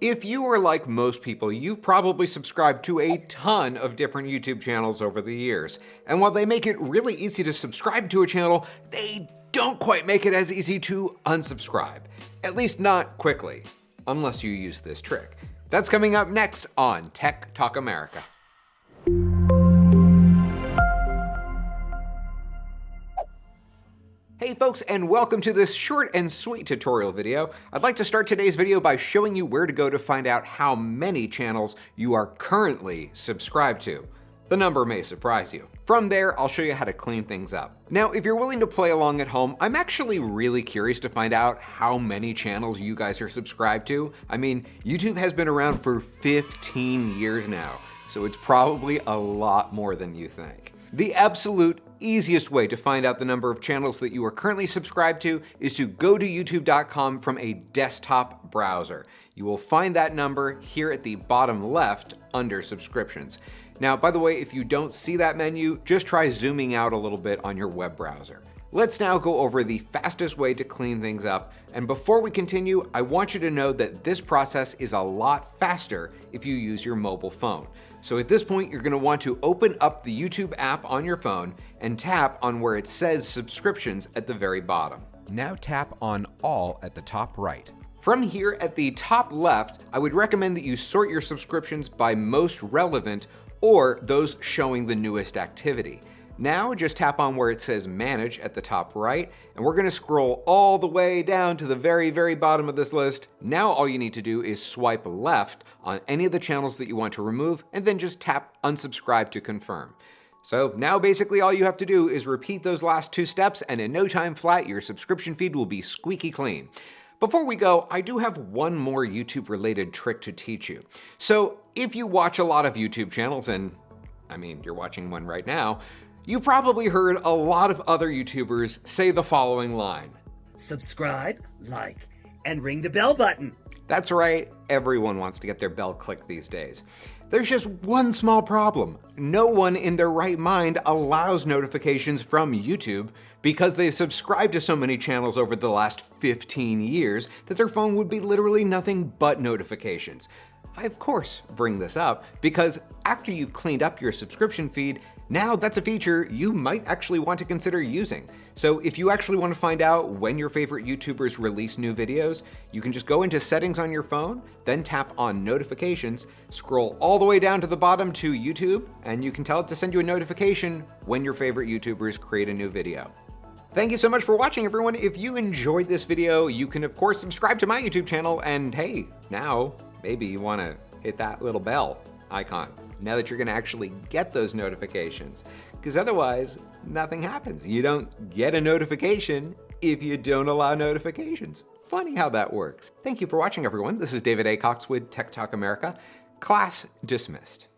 If you are like most people, you've probably subscribed to a ton of different YouTube channels over the years. And while they make it really easy to subscribe to a channel, they don't quite make it as easy to unsubscribe. At least not quickly, unless you use this trick. That's coming up next on Tech Talk America. Folks, and welcome to this short and sweet tutorial video. I'd like to start today's video by showing you where to go to find out how many channels you are currently subscribed to. The number may surprise you. From there, I'll show you how to clean things up. Now, if you're willing to play along at home, I'm actually really curious to find out how many channels you guys are subscribed to. I mean, YouTube has been around for 15 years now, so it's probably a lot more than you think. The absolute easiest way to find out the number of channels that you are currently subscribed to is to go to youtube.com from a desktop browser. You will find that number here at the bottom left under subscriptions. Now, by the way, if you don't see that menu, just try zooming out a little bit on your web browser. Let's now go over the fastest way to clean things up. And before we continue, I want you to know that this process is a lot faster if you use your mobile phone. So at this point, you're gonna want to open up the YouTube app on your phone and tap on where it says subscriptions at the very bottom. Now tap on all at the top right. From here at the top left, I would recommend that you sort your subscriptions by most relevant or those showing the newest activity. Now just tap on where it says manage at the top right, and we're gonna scroll all the way down to the very, very bottom of this list. Now all you need to do is swipe left on any of the channels that you want to remove, and then just tap unsubscribe to confirm. So now basically all you have to do is repeat those last two steps, and in no time flat, your subscription feed will be squeaky clean. Before we go, I do have one more YouTube related trick to teach you. So if you watch a lot of YouTube channels, and I mean, you're watching one right now, you probably heard a lot of other YouTubers say the following line. Subscribe, like, and ring the bell button. That's right, everyone wants to get their bell clicked these days. There's just one small problem. No one in their right mind allows notifications from YouTube because they've subscribed to so many channels over the last 15 years that their phone would be literally nothing but notifications. I of course bring this up because after you've cleaned up your subscription feed, now that's a feature you might actually want to consider using. So if you actually want to find out when your favorite YouTubers release new videos, you can just go into settings on your phone, then tap on notifications, scroll all the way down to the bottom to YouTube, and you can tell it to send you a notification when your favorite YouTubers create a new video. Thank you so much for watching everyone. If you enjoyed this video, you can of course subscribe to my YouTube channel and hey, now maybe you wanna hit that little bell icon now that you're gonna actually get those notifications. Because otherwise, nothing happens. You don't get a notification if you don't allow notifications. Funny how that works. Thank you for watching, everyone. This is David A. Cox with Tech Talk America. Class dismissed.